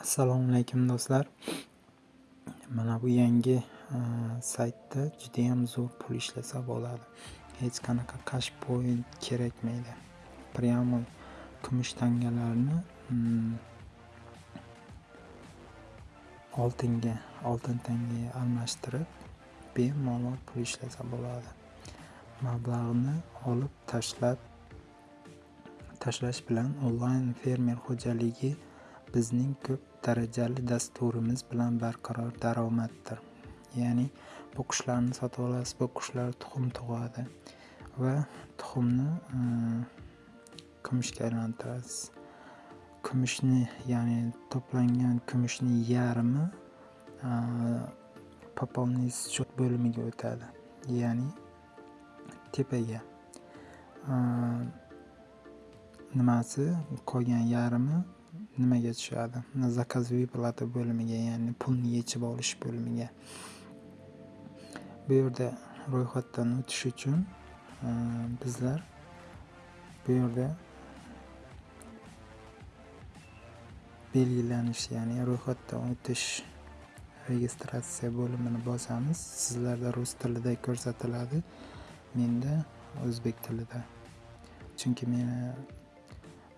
Assalomu alaykum do'stlar. Mana bu yangi e, saytda judayam zo'r pul ishlasa bo'ladi. Hech qanaqa cash point kerakmaydi. Прямо kumush tangalarni mm, oltinga, oltin tangaga almashtirib bemalol pul ishlasa bo'ladi. Mablag'ni olib tashlab tashlash bilan onlayn fermer xo'jaligi bizning ko'p darajali dasturimiz bilan barqaror daromaddir. Ya'ni bu qushlarni sotib olasiz, bu qushlar tuxum tug'adi va tuxumni kumushga aylantirasiz. Kumushni, ya'ni to'plangan kumushni yarmi пополнить счет bo'limiga o'tadi. Ya'ni tepaga nimasi qolgan yarmi nimaga tushadi? zakazviy plata bo'limiga, ya'ni pulni yechib olish bo'limiga. Bu yerda ro'yxatdan o'tish uchun e, bizlar bu yerda belgilanish, ya'ni ro'yxatdan o'tish registratsiya bo'limini bosamiz. Sizlarda rus tilida ko'rsatiladi, menda o'zbek tilida. Chunki meni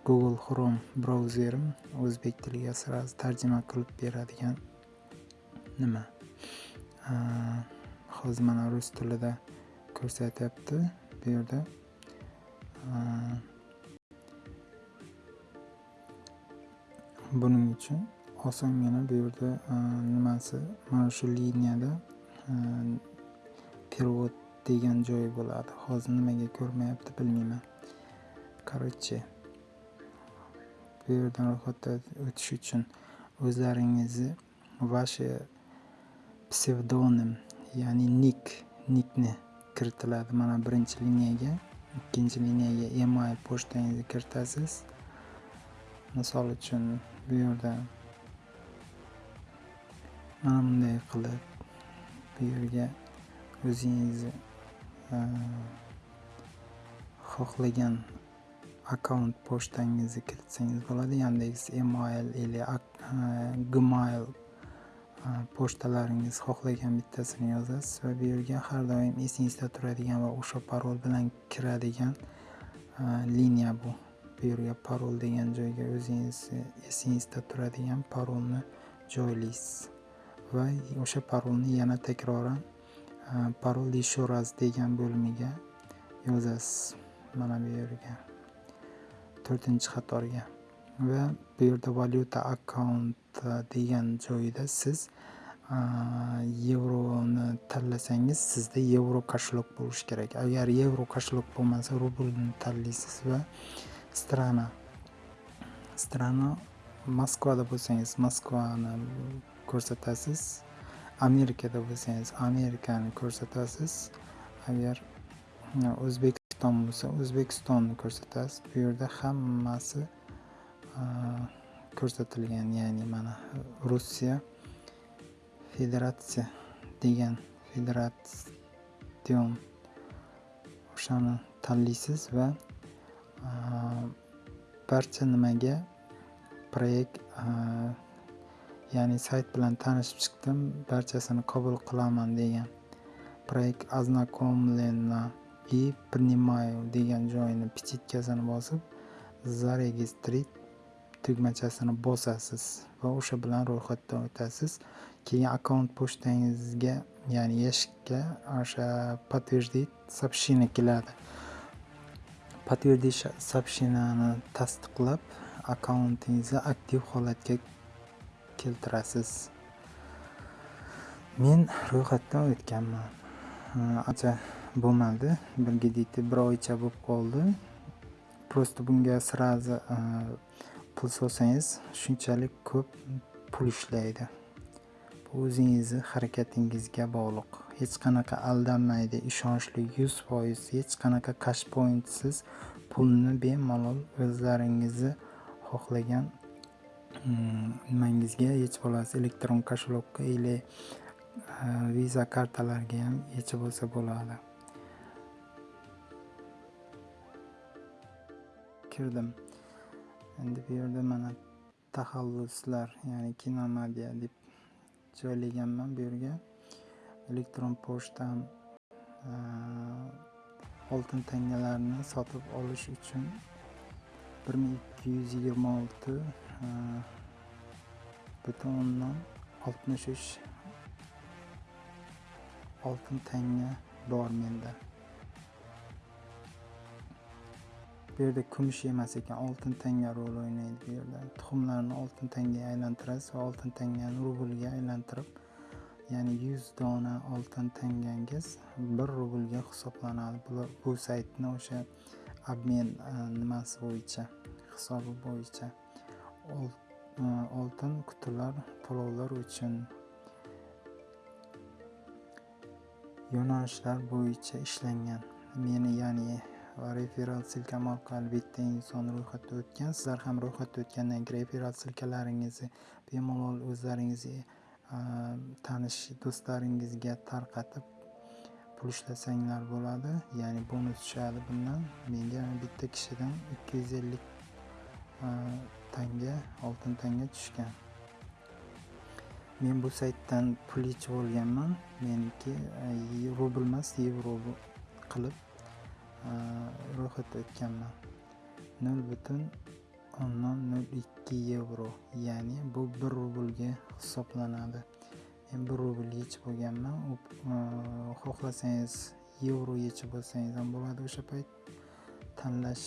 Google Chrome brauzerim o'zbek tiliga сразу tarjima qilib beradigan nima. Hozir mana rus tilida ko'rsatyapti bu yerda. Buning uchun osongina bu yerda nimasi mana shu liniyada перевод degan joyi bo'ladi. Hozir nimaga ko'rmayapti bilmayman. Короче bu yerdan ro'yxatdan o'tish uchun o'zlaringizni vashi psevdonim ya'ni nik nikni kiritiladi. Mana birinchi liniyaga ikkinchi liniyaga email pochtangizni kiritasiz. Misol uchun bu yerda mana bunday qilib bu yerga o'zingizni xohlagan akkaunt pochtangizni kiritsangiz bo'ladi. Yandex email или e, gmail e, pochtalaringiz xohlagan bittasini yozasiz va bu yerga har doim esingizda turadigan va o'sha parol bilan kiradigan e, liniya bu. Bu yerga parol degan joyga o'zingizni esingizda turadigan parolni joylaysiz va o'sha parolni yana takroran parol еще раз degan bo'limiga yozasiz mana bu yerga. To'rtinchi qatorga va bu yerda valyuta akkaunt degan joyida siz yevroni tanlasangiz sizda yevro kошелек bo'lishi kerak. Agar yevro kошелек bo'lmasa rublni tanlaysiz va strana strana moskvada bo'lsangiz moskvani ko'rsatasiz amerikada bo'lsangiz amerikani ko'rsatasiz. Agar o'zbek O'zbekiston bo'lsa O'zbekistonni ko'rsatasiz. Bu yerda hammasi ko'rsatilgan, ya'ni mana Rossiya Federatsiya degan federatsion o'shani tanlaysiz va barcha nimaga proyekt ya'ni sayt bilan tanishib chiqdim, barchasini qabul qilaman degan проект ознакомлена и принимаю degan joyini pechetkasini bosib zaregistrировать tugmachasini bosasiz va o'sha bilan ro'yxatdan o'tasiz. Keyin akkaunt pochtangizga ya'ni yashikka o'sha подтвердить сообщение keladi. Подтвердить сообщениeni tasdiqlab akkauntingizni aktiv holatga keltirasiz. Men ro'yxatdan o'tganman. Ancha bo'lmadi. Birgidikti bir oycha bo'lib qoldi. Просто bunga сразу e, pul solsangiz shunchalik ko'p pul ishlaydi. Bu o'zingizni harakatingizga bog'liq. Hech qanaqa aldanmaydi ishonchli yuz foiz hech qanaqa cash pointsiz pulni bemalol o'zlaringizni xohlagan mm, nimangizga yechib olasiz elektron kошелекка или e, visa kartalarga ham yechib olsa bo'ladi. Kirdim. Endi bu yerda mana taxalluslar ya'ni kinomedia deb joylaganman bu yerga. Elektron pochtam oltin tangalarni sotib olish uchun bir ming ikki yuz yigirma olti butun o'ndan oltmish uch oltin tanga bor menda. Bu yerda kumush emas ekan. Oltin tanga rol o'ynaydi bu yerda. Tuxumlarni oltin tangaga aylantirasiz va oltin tangani rublga aylantirib ya'ni yuz dona oltin tangangiz bir rublga hisoblanadi. Bu saytni o'sha obmen e, nimasi bo'yicha hisobi bo'yicha e, oltin qutilar to'lovlar uchun yo'nalishlar bo'yicha ishlangan. Meni ya'ni referal silkama orqali bitta inson ro'yxatdan o'tgan. Sizlar ham ro'yxatdan o'tgandan keyin referal silkalaringizni bemalol o'zlaringiz e, tanish do'stlaringizga tarqatib pul ishlasanglar bo'ladi. Ya'ni bonus tushadi bundan. Menga bitta kishidan ikki yuz ellik tanga oltin tanga tushgan. Men bu saytdan pul yechib olganman. Meniki rubl emas yevro qilib ro'yxatda o'tganman nol butun o'ndan nol ikki yevro ya'ni bu bir rublga hisoblanadi men bir rubl yechib olganman xohlasangiz yevro yechib olsangiz ham bo'ladi o'sha payt tanlash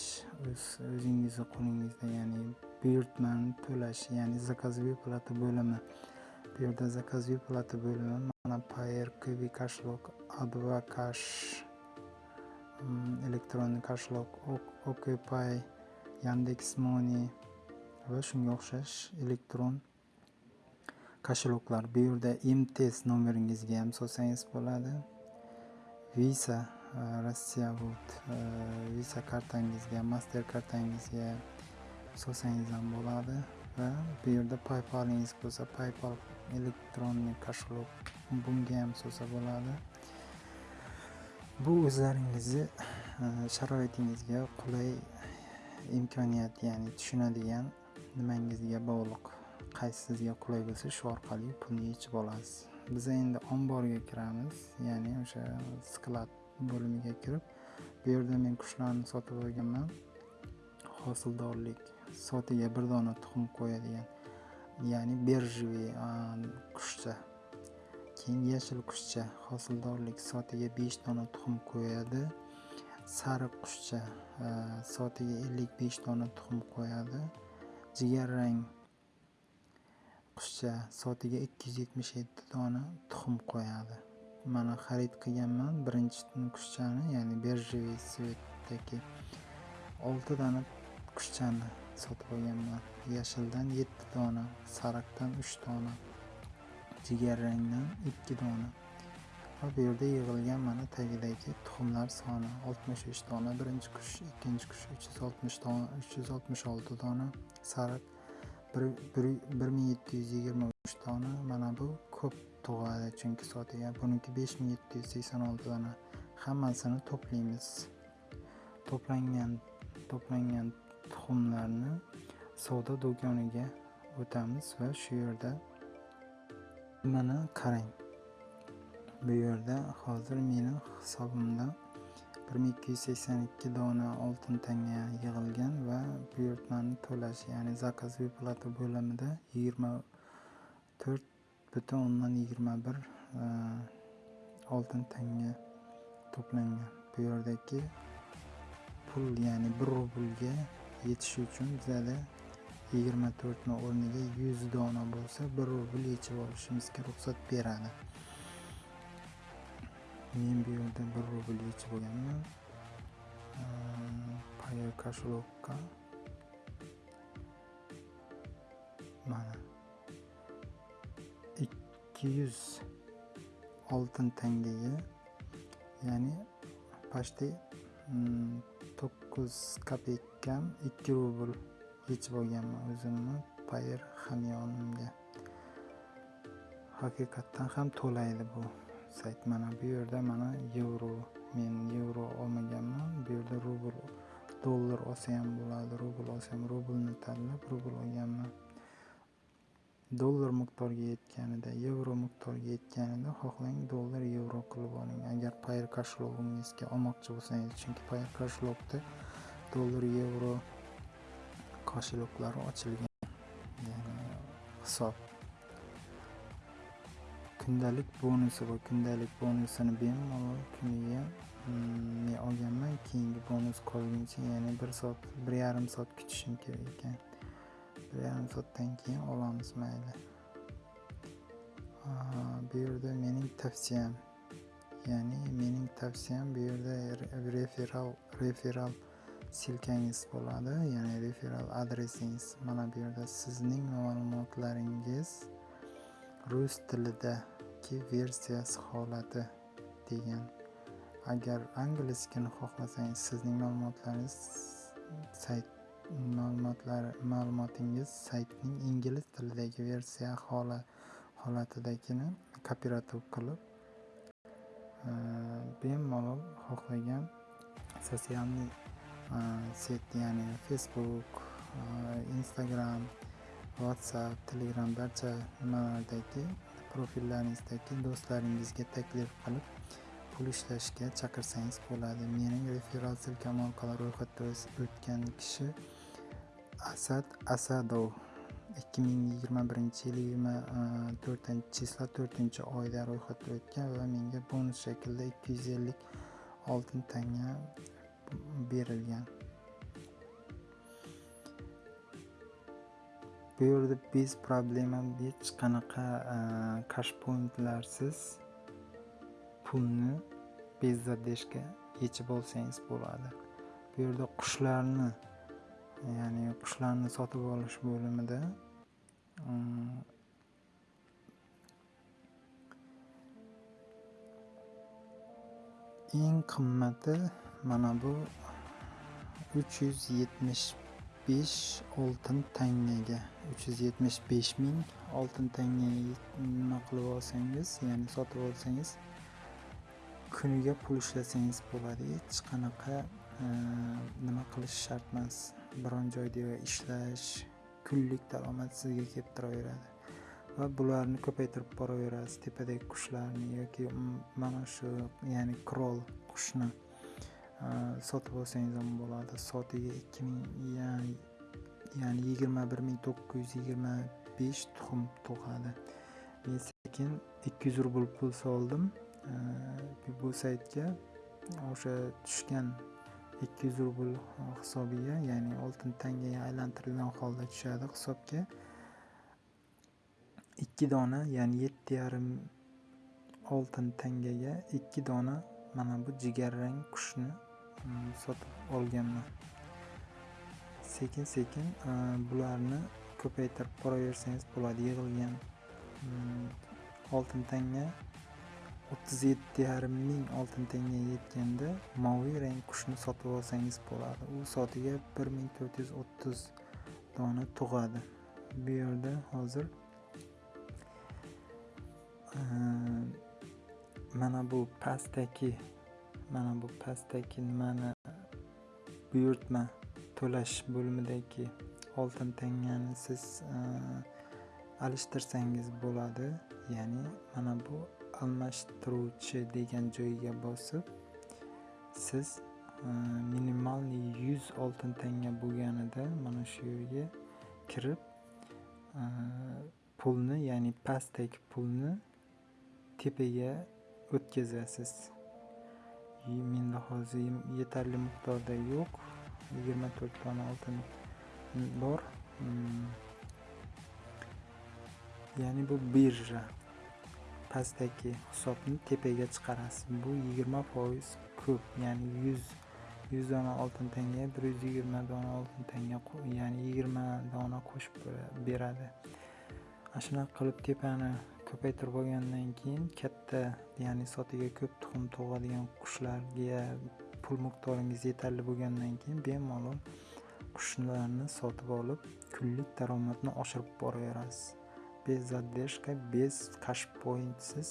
o'zingizni qo'lingizda ya'ni buyurtmani to'lash ya'ni заказ plata bo'limi bu yerda заказ plata bo'limi mana payer kubi кошелек a2 elektron kошелек okpay yandex money va shunga o'xshash elektron kошелектlar bu yerda imtest nomeringizga ham solsangiz bo'ladi visa rossiya visa kartangizga master kartangizga solsangiz ham bo'ladi va bu yerda paypalingiz bo'lsa paypal elektron kошелек bunga ham solsa bo'ladi bu o'zlaringizni e, sharoitingizga qulay imkoniyat ya'ni tushunadigan nimangizga bog'liq qaysi sizga qulay bo'lsa shu orqali pulni yechib olasiz. Biz endi omborga kiramiz ya'ni o'sha sklad bo'limiga kirib bu yerda men qushlarni sotib olganman. Hosildorlik sotiga bir dona tuxum qo'yadigan ya'ni birjaviy qushcha. Keyin yashil qushcha hosildorlik soatiga 5 dona tuxum qo'yadi. Sariq qushcha e, soatiga ellik besh dona tuxum qo'yadi. Jigarrang qushcha soatiga ikki yuz yetmish yetti dona tuxum qo'yadi. Mana xarid qilganman birinchi qushchani ya'ni birjaviy svetdagi 6 dona qushchani sotib olganman. Yashildan 7 dona sariqdan 3 dona jigarrangdan ikki dona. Va bu yerda yig'ilgan mana tagidagi tuxumlar soni oltmish uch dona birinchi qush ikkinchi qush uch yuz oltmish dona uch yuz oltmish olti dona sariq bir ming yetti yuz yigirma uch dona. Mana bu ko'p tug'adi chunki soatiga buniki besh ming yetti yuz sakson olti dona. Hammasini to'playmiz. To'plangan to'plangan tuxumlarni savdo do'koniga o'tamiz va shu yerda mana qarang. Bu yerda hozir meni hisobimda bir ming ikki yuz sakson ikki dona oltin tanga yig'ilgan va buyurtmani to'lash ya'ni zakaz plata bo'limida yigirma to'rt butun o'ndan yigirma bir e, oltin tanga to'plangan. Bu yerdagi pul ya'ni bir rublga yetishi uchun bizada yigirma to'rtni o'rniga yuz dona bo'lsa bir rubl yechib olishimizga ruxsat beradi. Men bu yerda bir rubl yechib olganman. Payer кошелокка mana. Ikki yuz oltin tangaga ya'ni почти mm, to'qqiz kopeyka ikki rubl yechib olganman o'zimni. Payer hamyonimga. Haqiqatdan ham to'laydi bu sayt. Mana bu yerda mana yevro men yevro olmaganman. Bu yerda rubl dollar olsa ham bo'ladi rubl olsa ham rublni tanlab rubl olganman. Dollar miqdoriga yetganida yevro miqdoriga yetganida xohlang dollar yevro qilib oling. Agar payr kashlog'ingizga olmoqchi bo'lsangiz chunki payr kashlog'da dollar yevro kosheloklari ochilgan. Ya'ni hisob. Kundalik bonusi bor kundalik bonusini bemalol kuniga mm, men olganman keyingi bonus qolguncha ya'ni bir soat bir yarim soat kutishim kerak ekan. Bir yarim soatdan keyin olamiz mayli. Bu yerda mening tavsiyam ya'ni mening tavsiyam bu yerda referal referal silkangiz bo'ladi. Ya'ni referral adresingiz mana bu yerda sizning ma'lumotlaringiz rus tilidagi versiyasi holati degan. Agar angliyskini xohlasangiz sizning ma'lumotlaringiz sayt ma'lumotlari ma'lumotingiz saytning ingliz tilidagi versiya holatidagini kopirativ qilib bemalol xohlagan sotsialniy set ya'ni facebook instagram whatsapp telegram barcha nimalardagi profillaringizdagi do'stlaringizga taklif qilib pul ishlashga chaqirsangiz bo'ladi. Mening referal silkam orqali ro'yxatda o'tgan kishi asad asadov ikki ming yigirma birinchi yil yigirma e, to'rtinchi chislo to'rtinchi oyda ro'yxatga o'tgan va menga bonus shaklida ikki yuz ellik oltin tanga berilgan. Bu yerda bez problema hech qanaqa e, kashpointlarsiz pulni bezzadeshga yechib olsangiz bo'ladi. Bu yerda qushlarni ya'ni qushlarni sotib olish bo'limida e, eng qimmati mana bu uch yuz yetmish besh oltin tangaga. Uch yuz yetmish besh ming oltin tanga nima qilib olsangiz ya'ni sotib olsangiz kuniga pul ishlasangiz bo'ladi. Hech qanaqa e, nima qilish shart emas. Biron joyda ishlash kunlik daromad sizga kelib turaveradi va bularni ko'paytirib boraverasiz tepadagi qushlarni yoki mana shu ya'ni krol qushni. Sotib olsangiz ham bo'ladi. Soatiga ikki ming ya'ni yigirma bir ming to'qqiz yuz yigirma besh tuxum tug'adi men sekin ikki yuz rubl pul soldim. Bu saytga o'sha tushgan ikki yuz rubl hisobiga ya'ni oltin tangaga aylantirilgan holda tushadi hisobga. Ikki dona ya'ni yetti yarim oltin tangaga ikki dona mana bu jigarrang qushni Mm, sotib olganman. Sekin sekin bularni ko'paytirib boraversangiz bo'ladi. Yig'ilgan mm, oltin tanga o'ttiz yetti yarim ming oltin tangaga yetganda moviy rang qushni sotib olsangiz bo'ladi. U soatiga bir ming to'rt yuz o'ttiz dona tug'adi. Bu yerda hozir mana bu pastdagi mana bu pastdagi nimani buyurtma to'lash bo'limidagi oltin tangani siz e, alishtirsangiz bo'ladi. Ya'ni mana bu almashtiruvchi degan joyiga bosib siz e, minimalniy yuz oltin tanga bo'lganida mana shu yerga kirib e, pulni ya'ni pastdagi pulni tepaga o'tkazasiz. Menda hozir yetarli miqdorda yo'q 24 dona oltin bor ya'ni bu birja pastdagi hisobni tepaga chiqarasiz bu 20 foiz ko'p ya'ni 100 100 dona oltin tanga 120 dona oltin tanga ya'ni 20 dona qo'shib beradi ana shunaqa qilib tepani ko'paytirib olgandan keyin katta ya'ni sotiga ko'p tuxum tug'adigan qushlarga pul miqdoringiz yetarli bo'lgandan keyin bemalol qushlarni sotib olib kunlik daromadni oshirib boraverasiz. Без задержка без cash pointsiz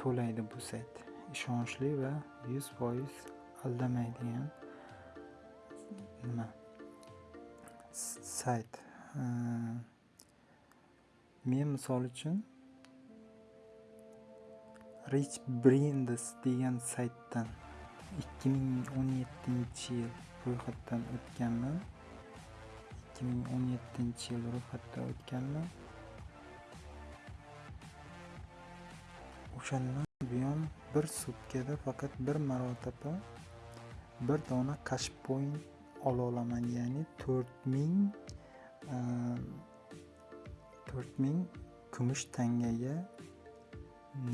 to'laydi bu sayt. Ishonchli va yuz foiz aldamaydigan nima? Sayt. Men misol uchun rich brands degan saytdan 2017 yil ro'yxatdan o'tganman. 2017 yil ro'yxatdan o'tganman. O'shandan buyon bir sutkada faqat bir marotaba bir dona cash point ololaman ya'ni to'rt ming ehm, to'rt ming kumush tangaga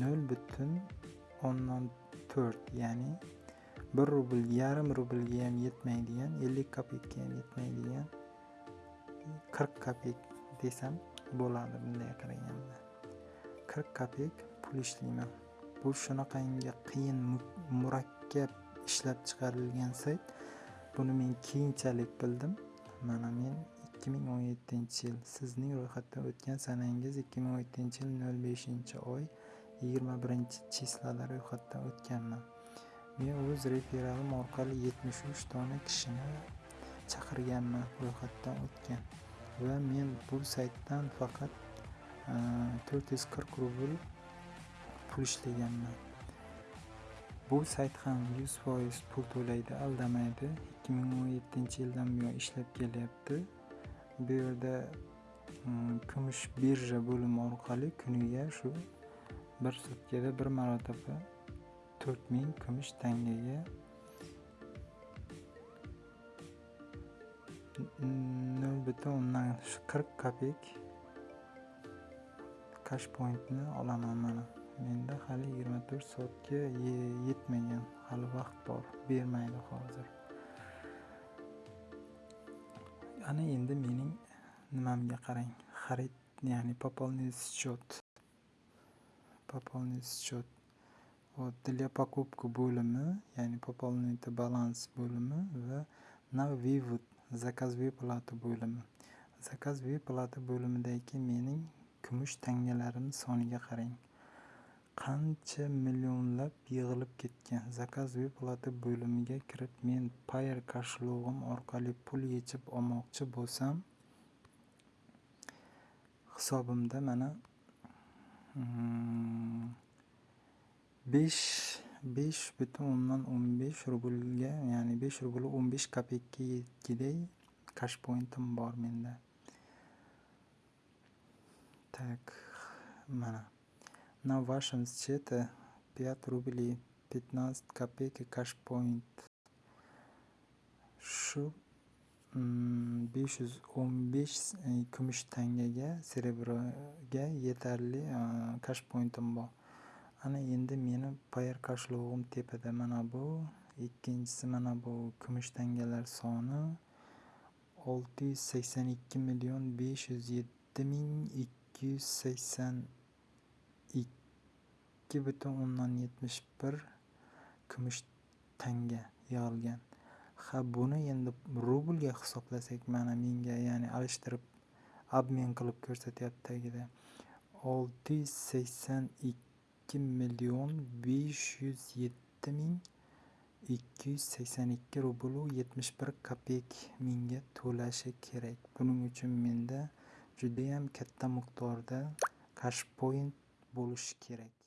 nol butun o'ndan to'rt ya'ni bir rubl yarim rublga ham yetmaydigan ellik kopekka ham yetmaydigan qirq kopek desam bo'ladi bunday qaraganda. Qirq kopek pul ishlayman. Bu shunaqangi qiyin murakkab ishlab chiqarilgan sayt. Buni men keyinchalik bildim. Mana men 2017 yil sizning ro'yxatdan o'tgan sanangiz 2017 yil 05 oy 21 chislada ro'yxatdan o'tganman. Men o'z referalim orqali 73 dona kishini chaqirganman ro'yxatdan o'tgan va men bu saytdan faqat e, 440 rubl pul ishlaganman. Bu sayt ham 100% pul to'laydi aldamaydi. 2017 yildan buyon ishlab kelyapti. Bu yerda kumush birja bo'limi orqali kuniga shu bir sutkada bir marotaba to'rt ming kumush tangaga nol butun o'ndan qirq kopek cash pointni olaman mana. Menda hali yigirma to'rt soatga yetmagan. Hali vaqt bor. Bermaydi hozir. Ana endi mening nimamga qarang? Xarid ya'ni пополнить счет пополнить счет вот для покупки bo'limi ya'ni пополнить balans bo'limi va на вывод zakaz выплата bo'limi. Zakaz выплата bo'limidagi mening kumush tangalarim soniga qarang. Qancha millionlab yig'ilib ketgan. Zakaz выплата bo'limiga kirib men payer kошелог'im orqali pul yechib olmoqchi bo'lsam hisobimda mana hmm, besh besh butun o'ndan o'n besh rublga ya'ni besh rubl o'n besh kopekka yetgiday cash pointim bor menda. Так mana. на вашем счете 5 рублей 15 копеек cash point shu 515 kumush tangaga serebroga yetarli cash pointim bor ana endi meni payer kошелог'im tepada mana bu ikkinchisi mana bu kumush tangalar soni olti yuz sakson ikki million besh yuz yetti ming ikki yuz sakson ikki butun o'ndan yetmish bir kumush tanga yig'ilgan. Ha buni endi rublga hisoblasak mana menga ya'ni alishtirib обмен qilib ko'rsatyapti tagida. olti yuz sakson ikki million besh yuz yetti ming ikki yuz sakson ikki rublu yetmish bir kopeyk menga to'lashi kerak. Buning uchun menda judayam katta miqdorda cash point bo'lishi kerak.